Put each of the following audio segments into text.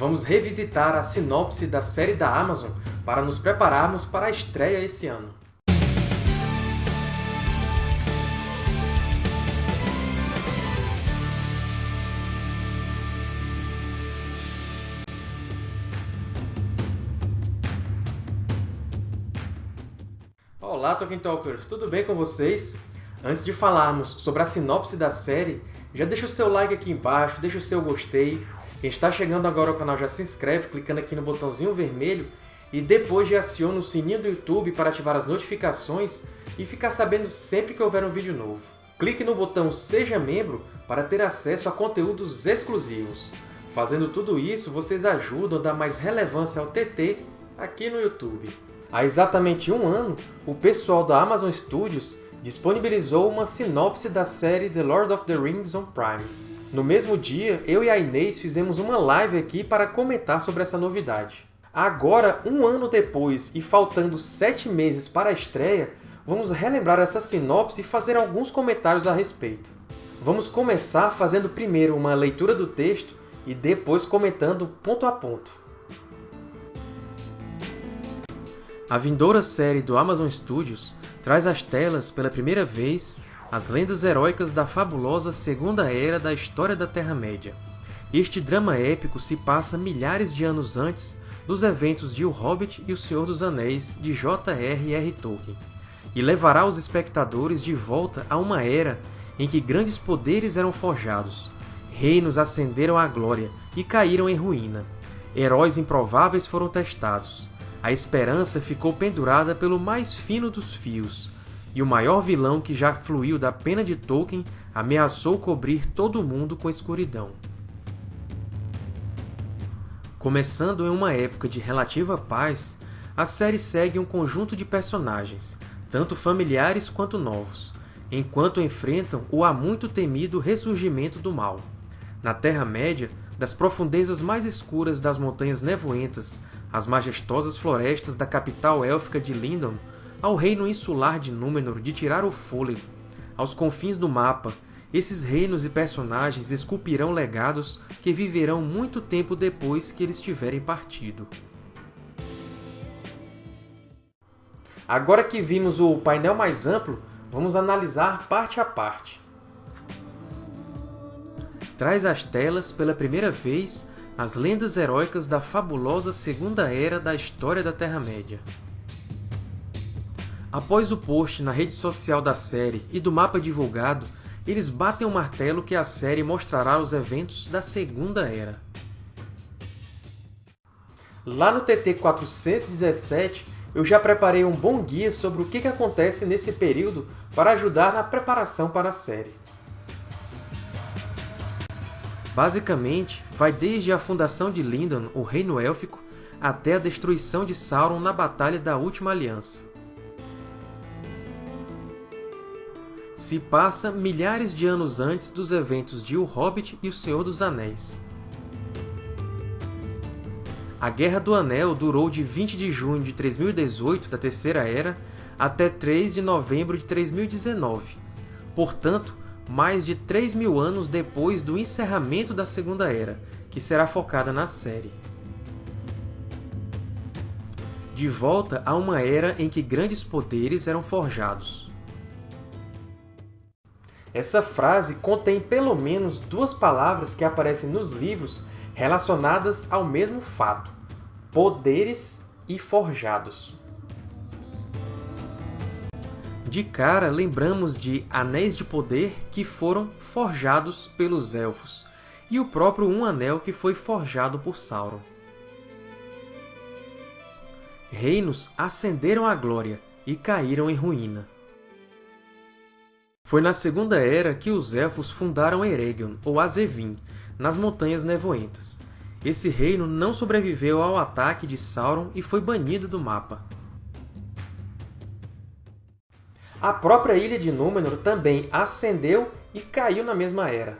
vamos revisitar a sinopse da série da Amazon para nos prepararmos para a estreia esse ano. Olá, Tolkien Talkers! Tudo bem com vocês? Antes de falarmos sobre a sinopse da série, já deixa o seu like aqui embaixo, deixa o seu gostei. Quem está chegando agora ao canal já se inscreve clicando aqui no botãozinho vermelho e depois já aciona o sininho do YouTube para ativar as notificações e ficar sabendo sempre que houver um vídeo novo. Clique no botão Seja Membro para ter acesso a conteúdos exclusivos. Fazendo tudo isso, vocês ajudam a dar mais relevância ao TT aqui no YouTube. Há exatamente um ano, o pessoal da Amazon Studios disponibilizou uma sinopse da série The Lord of the Rings on Prime. No mesmo dia, eu e a Inês fizemos uma live aqui para comentar sobre essa novidade. Agora, um ano depois e faltando sete meses para a estreia, vamos relembrar essa sinopse e fazer alguns comentários a respeito. Vamos começar fazendo primeiro uma leitura do texto e depois comentando ponto a ponto. A vindoura série do Amazon Studios traz às telas, pela primeira vez, as lendas heróicas da fabulosa Segunda Era da história da Terra-média. Este drama épico se passa milhares de anos antes dos eventos de O Hobbit e O Senhor dos Anéis, de J.R.R. Tolkien, e levará os espectadores de volta a uma era em que grandes poderes eram forjados, reinos ascenderam à glória e caíram em ruína, heróis improváveis foram testados, a esperança ficou pendurada pelo mais fino dos fios, e o maior vilão que já fluiu da pena de Tolkien ameaçou cobrir todo o mundo com escuridão. Começando em uma época de relativa paz, a série segue um conjunto de personagens, tanto familiares quanto novos, enquanto enfrentam o há muito temido ressurgimento do mal. Na Terra-média, das profundezas mais escuras das Montanhas Nevoentas às majestosas florestas da capital élfica de Lindon, ao reino insular de Númenor de tirar o fôlego, aos confins do mapa, esses reinos e personagens esculpirão legados que viverão muito tempo depois que eles tiverem partido. Agora que vimos o painel mais amplo, vamos analisar parte a parte traz às telas pela primeira vez as lendas heróicas da fabulosa Segunda Era da história da Terra-média. Após o post na rede social da série e do mapa divulgado, eles batem o martelo que a série mostrará os eventos da Segunda Era. Lá no TT 417, eu já preparei um bom guia sobre o que acontece nesse período para ajudar na preparação para a série. Basicamente, vai desde a fundação de Lindon, o Reino Élfico, até a destruição de Sauron na Batalha da Última Aliança. Se passa milhares de anos antes dos eventos de O Hobbit e O Senhor dos Anéis. A Guerra do Anel durou de 20 de junho de 3018 da Terceira Era até 3 de novembro de 3019. Portanto, mais de 3 mil anos depois do encerramento da Segunda Era, que será focada na série. De volta a uma era em que grandes poderes eram forjados. Essa frase contém pelo menos duas palavras que aparecem nos livros relacionadas ao mesmo fato, poderes e forjados. De cara, lembramos de Anéis de Poder que foram forjados pelos Elfos, e o próprio Um Anel que foi forjado por Sauron. Reinos ascenderam à glória e caíram em ruína. Foi na Segunda Era que os Elfos fundaram Eregion, ou Azevin, nas Montanhas Nevoentas. Esse reino não sobreviveu ao ataque de Sauron e foi banido do mapa. A própria ilha de Númenor também ascendeu e caiu na mesma era.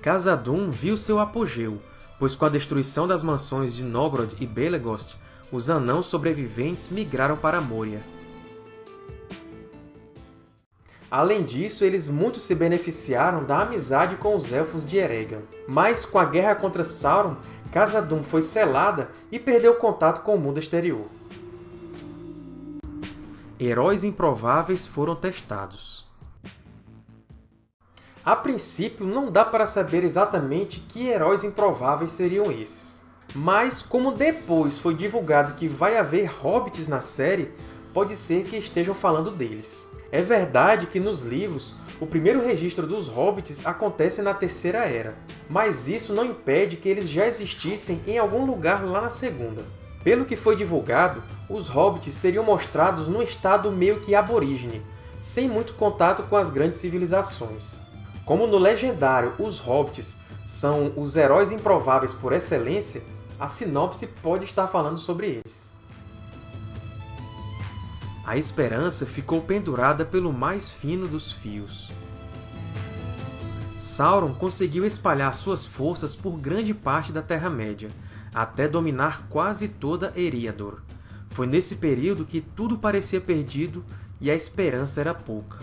Khazad-dûm viu seu apogeu, pois com a destruição das mansões de Nogrod e Belegost, os anãos sobreviventes migraram para Moria. Além disso, eles muito se beneficiaram da amizade com os Elfos de Eregion. Mas, com a guerra contra Sauron, Khazad-dûm foi selada e perdeu contato com o mundo exterior. Heróis improváveis foram testados. A princípio, não dá para saber exatamente que heróis improváveis seriam esses. Mas, como depois foi divulgado que vai haver hobbits na série, pode ser que estejam falando deles. É verdade que nos livros, o primeiro registro dos hobbits acontece na Terceira Era, mas isso não impede que eles já existissem em algum lugar lá na Segunda. Pelo que foi divulgado, os hobbits seriam mostrados num estado meio que aborígene, sem muito contato com as grandes civilizações. Como no legendário os hobbits são os heróis improváveis por excelência, a sinopse pode estar falando sobre eles. A esperança ficou pendurada pelo mais fino dos fios. Sauron conseguiu espalhar suas forças por grande parte da Terra-média, até dominar quase toda Eriador. Foi nesse período que tudo parecia perdido e a esperança era pouca.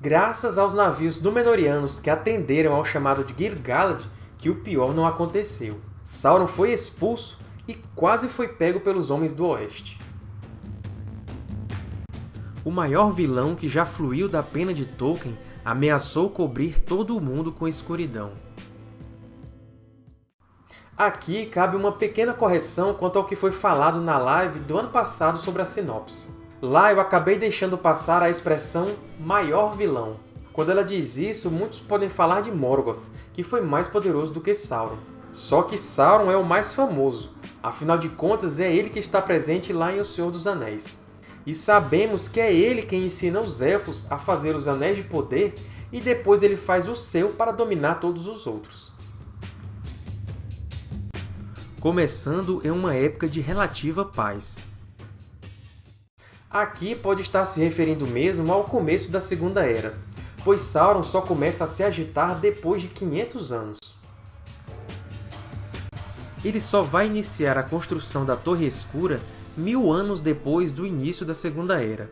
Graças aos navios Númenóreanos que atenderam ao chamado de Gil-galad, que o pior não aconteceu. Sauron foi expulso e quase foi pego pelos Homens do Oeste. O maior vilão que já fluiu da pena de Tolkien ameaçou cobrir todo o mundo com escuridão. Aqui cabe uma pequena correção quanto ao que foi falado na live do ano passado sobre a sinopse. Lá eu acabei deixando passar a expressão maior vilão. Quando ela diz isso, muitos podem falar de Morgoth, que foi mais poderoso do que Sauron. Só que Sauron é o mais famoso, afinal de contas é ele que está presente lá em O Senhor dos Anéis. E sabemos que é ele quem ensina os Elfos a fazer os Anéis de Poder e depois ele faz o seu para dominar todos os outros. Começando em uma época de relativa paz. Aqui pode estar se referindo mesmo ao começo da Segunda Era, pois Sauron só começa a se agitar depois de 500 anos. Ele só vai iniciar a construção da Torre Escura mil anos depois do início da Segunda Era,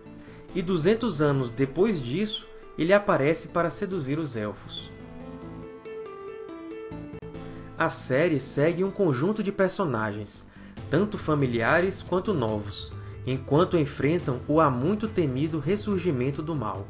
e 200 anos depois disso, ele aparece para seduzir os Elfos. A série segue um conjunto de personagens, tanto familiares quanto novos, enquanto enfrentam o há muito temido ressurgimento do mal.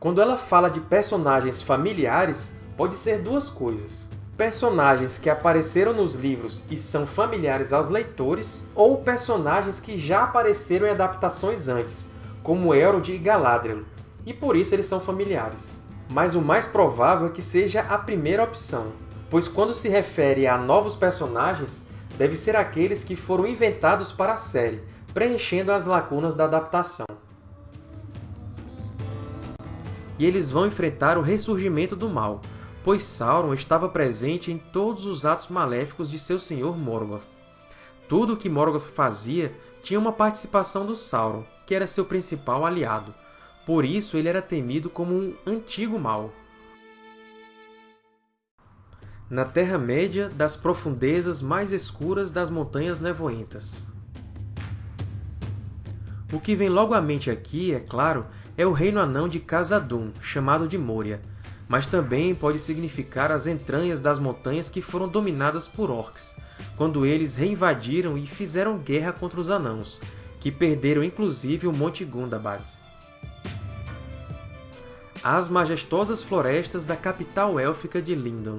Quando ela fala de personagens familiares, pode ser duas coisas. Personagens que apareceram nos livros e são familiares aos leitores, ou personagens que já apareceram em adaptações antes, como Elrond e Galadriel, e por isso eles são familiares. Mas o mais provável é que seja a primeira opção, pois quando se refere a novos personagens, deve ser aqueles que foram inventados para a série, preenchendo as lacunas da adaptação. E eles vão enfrentar o ressurgimento do mal, pois Sauron estava presente em todos os atos maléficos de seu senhor Morgoth. Tudo o que Morgoth fazia tinha uma participação do Sauron, que era seu principal aliado. Por isso ele era temido como um antigo mal. na Terra-média das profundezas mais escuras das Montanhas Nevoentas. O que vem logo à mente aqui, é claro, é o reino anão de Khazad-dûm, chamado de Moria, mas também pode significar as entranhas das montanhas que foram dominadas por orcs, quando eles reinvadiram e fizeram guerra contra os anãos, que perderam inclusive o Monte Gundabad. As majestosas florestas da capital élfica de Lindon.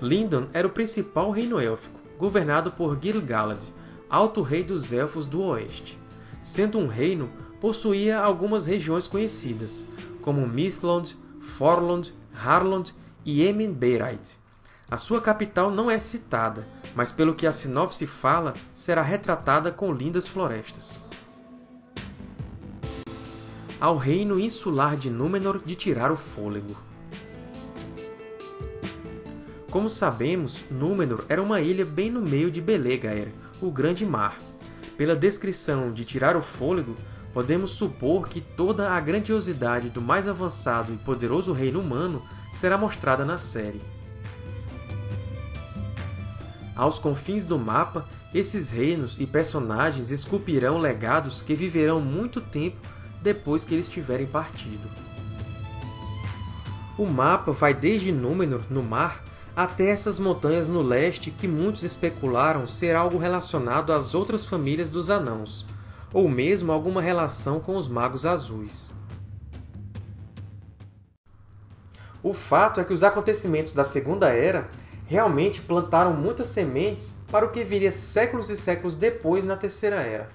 Lindon era o principal reino élfico, governado por Gil-galad, alto rei dos Elfos do Oeste. Sendo um reino, possuía algumas regiões conhecidas, como Mithlond, Forlond, Harlond e Emin-Beiraid. A sua capital não é citada, mas pelo que a sinopse fala, será retratada com lindas florestas. Ao reino insular de Númenor de tirar o fôlego. Como sabemos, Númenor era uma ilha bem no meio de Belegaer, o Grande Mar. Pela descrição de tirar o fôlego, podemos supor que toda a grandiosidade do mais avançado e poderoso reino humano será mostrada na série. Aos confins do mapa, esses reinos e personagens esculpirão legados que viverão muito tempo depois que eles tiverem partido. O mapa vai desde Númenor, no mar, até essas montanhas no leste que muitos especularam ser algo relacionado às outras famílias dos Anãos, ou mesmo alguma relação com os Magos Azuis. O fato é que os acontecimentos da Segunda Era realmente plantaram muitas sementes para o que viria séculos e séculos depois na Terceira Era.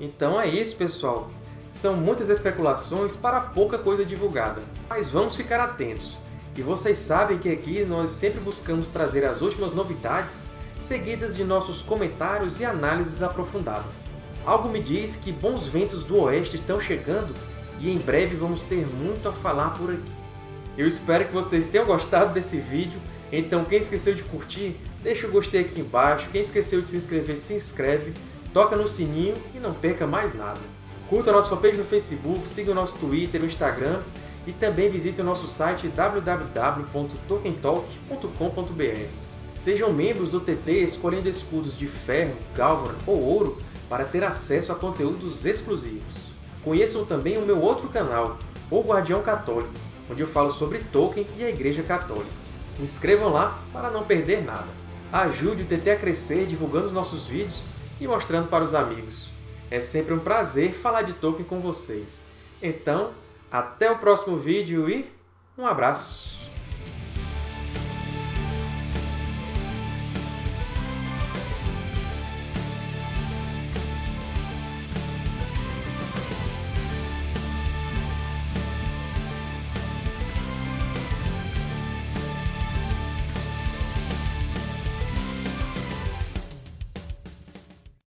Então é isso, pessoal! São muitas especulações para pouca coisa divulgada, mas vamos ficar atentos. E vocês sabem que aqui nós sempre buscamos trazer as últimas novidades seguidas de nossos comentários e análises aprofundadas. Algo me diz que bons ventos do Oeste estão chegando e em breve vamos ter muito a falar por aqui. Eu espero que vocês tenham gostado desse vídeo, então quem esqueceu de curtir, deixa o gostei aqui embaixo, quem esqueceu de se inscrever, se inscreve, toca no sininho e não perca mais nada. Curta a nossa fanpage no Facebook, siga o nosso Twitter, o Instagram e também visite o nosso site www.tokentalk.com.br. Sejam membros do TT escolhendo escudos de ferro, galvan ou ouro para ter acesso a conteúdos exclusivos. Conheçam também o meu outro canal, O Guardião Católico, onde eu falo sobre Tolkien e a Igreja Católica. Se inscrevam lá para não perder nada. Ajude o TT a crescer divulgando os nossos vídeos e mostrando para os amigos. É sempre um prazer falar de Tolkien com vocês. Então, até o próximo vídeo e um abraço!